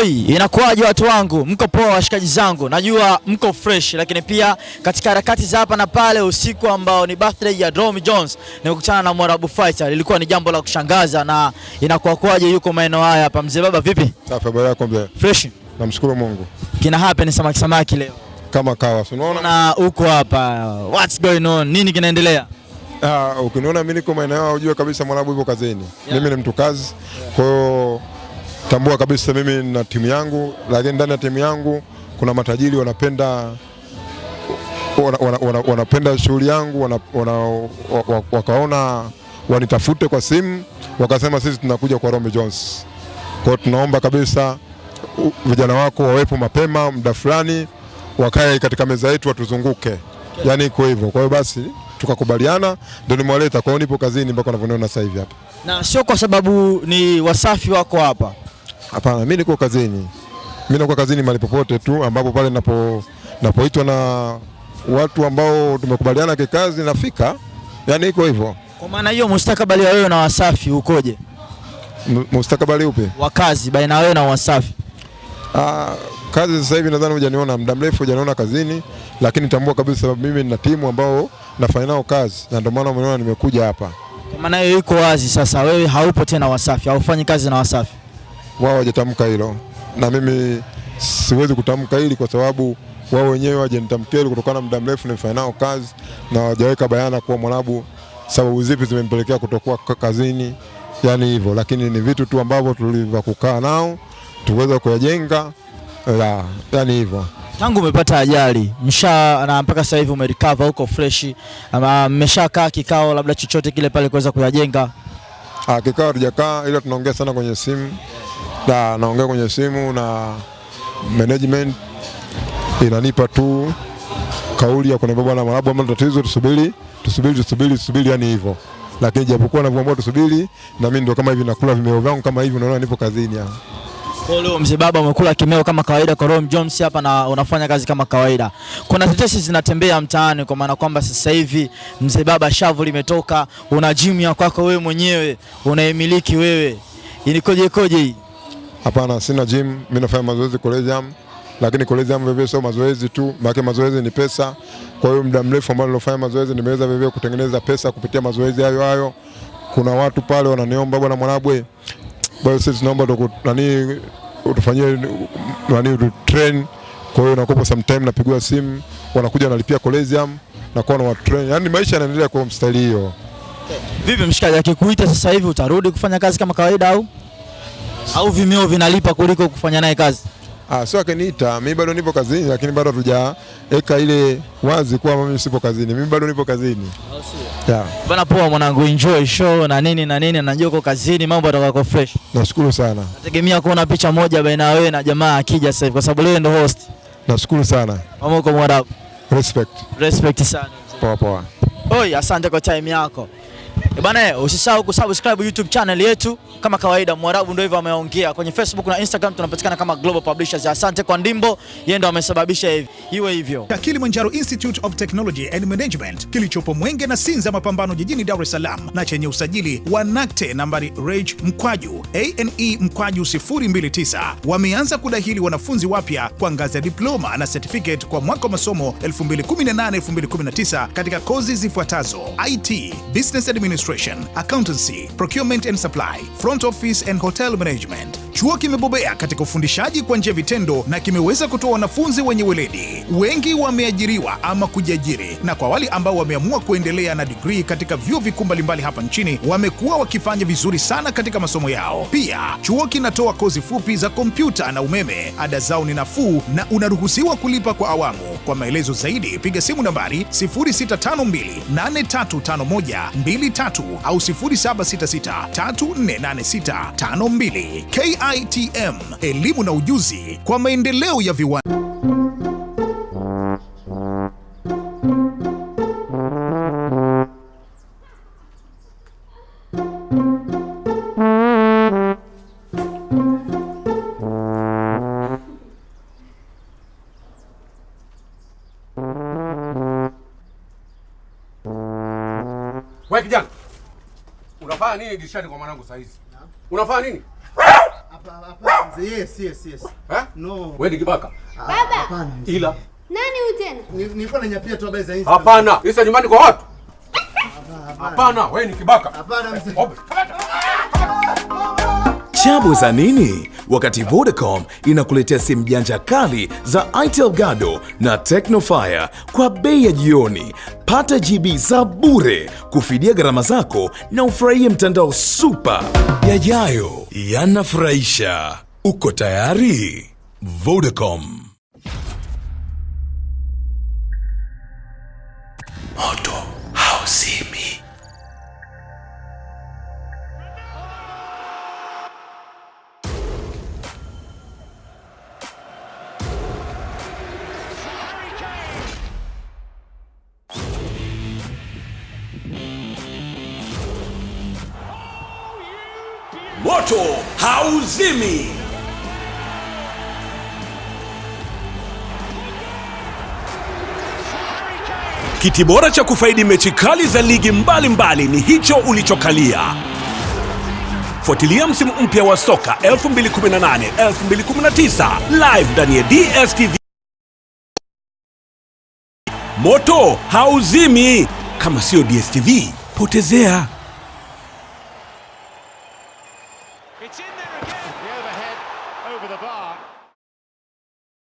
Oi, inakuwaje watu wangu? Mko poa washikaji zangu? Najua mko fresh, lakini pia katika harakati za hapa na pale, usiku ambao ni birthday ya Dromy Jones, nimekutana na Mwarabu Fighter. Lilikuwa ni jambo la kushangaza na inakuwaje yuko maeneo haya hapa. Mzee baba, vipi? Safi, habari yako mzee? Fresh. Namshukuru Mungu. Kina happen samaki samaki leo. Kama kawa, unaona? Na uko hapa. What's going on? Nini kinaendelea? Ah, uh, ukiniona mimi niko maeneo ujue kabisa Mwarabu yuko kazini. Yeah. Mimi ni mtu kazi. Kwa hiyo tambua kabisa mimi na timu yangu, lakini ndani ya timu yangu kuna matajiri wanapenda wanapenda wana, wana, wana, shughuli yangu wana, wana, wa- wa- wakaona wanitafute kwa simu wakasema sisi tunakuja kwa Romy Jones. Kwa tunaomba kabisa vijana wako wawepo mapema muda fulani wakae katika meza yetu watuzunguke, yaani iko hivyo. Kwa hiyo basi tukakubaliana, ndio nimewaleta. Kwa hiyo nipo kazini mpaka unavyoniona sasa hivi hapa. Na sio kwa sababu ni Wasafi wako hapa. Hapana, mimi niko kazini, mimi niko kazini mahali popote tu ambapo pale napo napoitwa na watu ambao tumekubaliana kikazi, nafika, yaani iko hivyo. Kwa maana hiyo mustakabali wa wewe na Wasafi ukoje? M- Mustakabali upi? Wa kazi baina wewe na Wasafi. Ah, kazi sasa hivi nadhani hujaniona muda mrefu, hujaniona kazini, lakini tambua kabisa mimi nina timu ambao nafanya nao kazi, na ndio maana umeona nimekuja hapa. Kwa maana hiyo iko wazi sasa, wewe haupo tena Wasafi, haufanyi kazi na Wasafi. Wao hawajatamka hilo, na mimi siwezi kutamka hili kwa sababu wao wenyewe hawajanitamkia hilo kutokana na muda mrefu nimefanya nao kazi, na hawajaweka bayana kuwa Mwarabu sababu zipi zimempelekea kutokuwa ka- kazini, yani hivyo, lakini ni vitu tu ambavyo tulivyo kukaa nao tuweza kuyajenga, la, yani hivyo. Tangu umepata ajali msha na mpaka sasa hivi umerecover huko fresh, ama mmeshakaa kikao labda chochote kile pale kuweza kuyajenga? Ah, kikao hatujakaa ila tunaongea sana kwenye simu. Na naongea kwenye simu na management inanipa tu kauli ya kuniambia bwana Mwarabu, ama tatizo tusubiri, tusubiri, tusubiri, tusubiri, yani hivyo. Lakini japokuwa navyoamua tusubiri, na mimi ndo kama hivi nakula vimeo vyangu kama hivi, unaona nipo kazini hapa. Kwa leo mzee baba umekula kimeo kama kawaida kwa Rom Jones hapa na unafanya kazi kama kawaida. Kuna tetesi zinatembea mtaani kwa maana kwamba sasa hivi mzee baba shavu limetoka, una gym ya kwako wewe mwenyewe, unaimiliki wewe. Ilikoje koje hii? Hapana, sina gym, mimi nafanya mazoezi Collegium, lakini Collegium vivyo sio mazoezi tu, maana mazoezi ni pesa. Kwa hiyo muda mrefu ambao nilofanya mazoezi nimeweza vivyo kutengeneza pesa kupitia mazoezi hayo hayo. Kuna watu pale wananiomba bwana Mwanabwe, bwana sisi tunaomba nani utufanyie nani tu train. Kwa hiyo nakopa sometime napigiwa simu, wanakuja wanalipia Collegium na kwa na train. Yaani maisha yanaendelea kwa mstari hiyo. Vipi mshikaji, akikuita sasa hivi utarudi kufanya kazi kama kawaida au au vimeo vinalipa kuliko kufanya naye kazi? Ah, sio akiniita, mimi bado nipo kazini, lakini bado hatujaweka ile wazi kuwa mimi sipo kazini. Mimi bado nipo kazini. Yeah. Bana poa mwanangu, enjoy show na nini na nini, najua uko kazini, mambo yatakuwa fresh. Nashukuru sana, Nategemea kuona picha moja baina ya wewe na jamaa akija sasa hivi, kwa sababu leo ndo host. nashukuru sana. Mama uko Mwarabu, Respect. respect sana. Poa poa. Oi, asante kwa time yako. E bana, usisahau kusubscribe YouTube channel yetu kama kawaida. Mwarabu ndio hivyo ameongea. Kwenye Facebook na Instagram tunapatikana kama Global Publishers. Asante kwa Ndimbo, yeye ndo amesababisha hivi iwe hivyo. Kilimanjaro Institute of Technology and Management kilichopo Mwenge na Sinza Mapambano jijini Dar es Salaam na chenye usajili wa NACTE nambari REG mkwaju ane mkwaju 029 wameanza kudahili wanafunzi wapya kwa ngazi ya diploma na certificate kwa mwaka wa masomo 2018-2019 katika kozi zifuatazo: IT, Business Administration, Accountancy, Procurement and Supply, Front Office and Hotel Management. Chuo kimebobea katika ufundishaji kwa njia vitendo na kimeweza kutoa wanafunzi wenye weledi. Wengi wameajiriwa ama kujiajiri, na kwa wale ambao wameamua kuendelea na digrii katika vyuo vikuu mbalimbali hapa nchini wamekuwa wakifanya vizuri sana katika masomo yao. Pia chuo kinatoa kozi fupi za kompyuta na umeme. Ada zao ni nafuu na unaruhusiwa kulipa kwa awamu. Kwa maelezo zaidi piga simu nambari 0652835123 au 0766348652. KITM, elimu na ujuzi kwa maendeleo ya viwanda. Wewe kijana. Unafanya nini dirishani kwa mwanangu saa hizi? Unafanya nini? Yes, yes, yes. Eh? No. Wewe ni kibaka. Baba, Hapana. Ila nani huyu tena? Nilikuwa nanyapia tu habari za Insta. hapana. Isa nyumbani kwa watu. Hapana, wewe ni kibaka. Hapana mzee. Chabu za nini? Wakati Vodacom inakuletea simu janja kali za Itel Gado na Tecnofire kwa bei ya jioni. Pata GB za bure kufidia gharama zako na ufurahie mtandao super. Yajayo yanafurahisha. Uko tayari? Vodacom. Moto hauzimi. Kiti bora cha kufaidi mechi kali za ligi mbalimbali mbali ni hicho ulichokalia. Fuatilia msimu mpya wa soka 2018 2019 live ndani ya DStv. Moto hauzimi. Kama sio DStv, potezea.